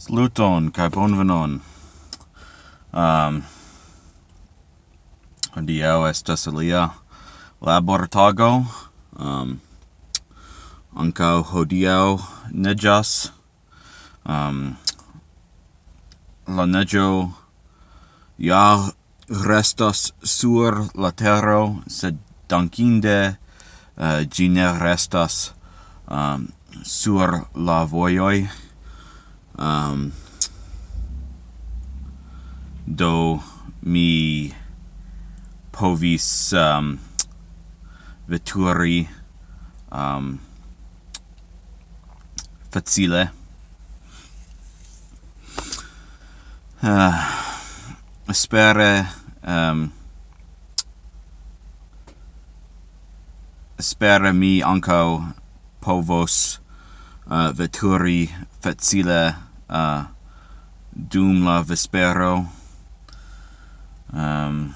Saluton kaj bonvenon. Um hodiaŭ estas alia labortago. Um ankaŭ hodiaŭ neĝas. Um la neĝo ja restas sur la tero, sed dankinde uh, gi ne restas um, sur la vojoj um, do mi povis um, veturi um, facile. Uh, spere um, spere mi anco povos uh, veturi facile uh, dum la vespero. Um,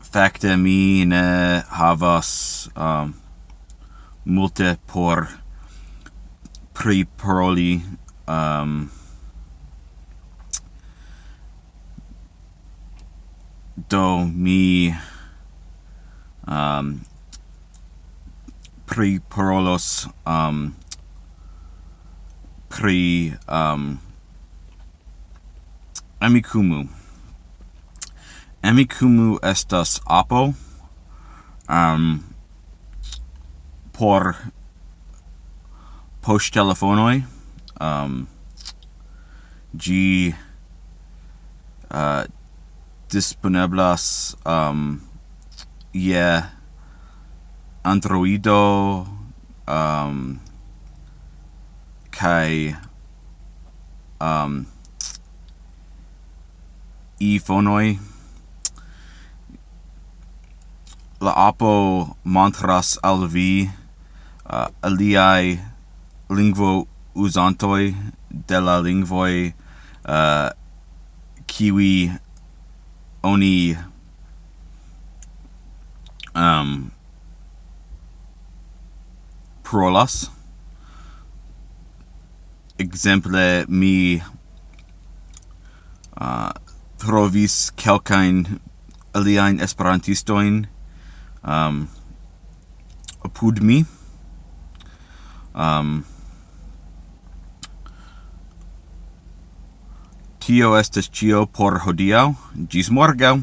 facte mi ne havas um, multe por priparoli um, do mi um, priparolos um, pri um, amikumu. Amikumu estas apo um, por post telefonoi. Um, g uh, disponiblas um, je Androido um, kai um e fonoi. La apo montras al vi uh, aliai lingvo usantoi de la lingvoi uh, kiwi oni um, prolas exemple mi uh, trovis kelkain aliain esperantistoin um, apud mi. Um, tio estes cio por hodiau gis morgau